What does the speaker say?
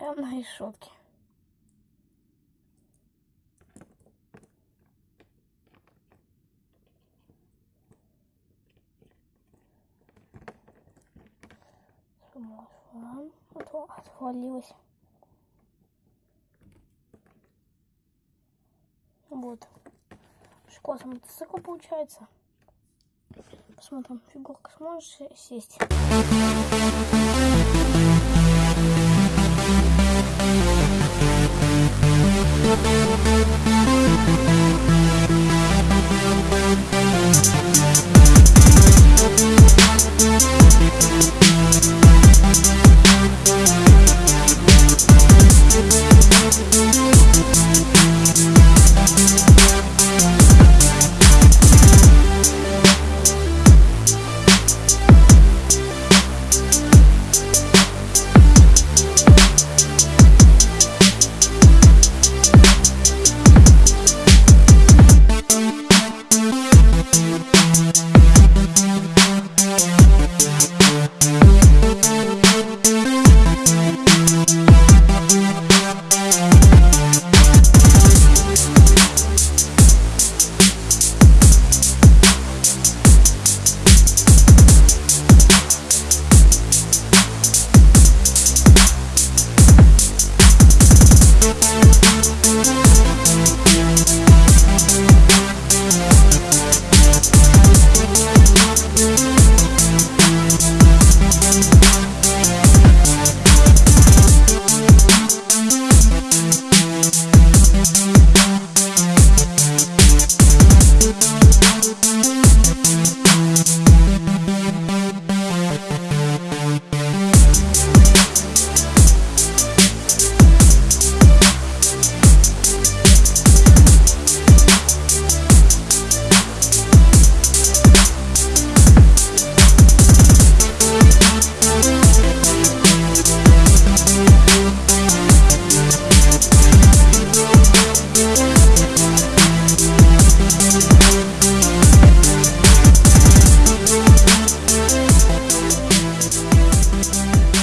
Прям на решетке. Отвалилась. Вот. Школа мотоцикл получается. Посмотрим, фигурка сможешь сесть. you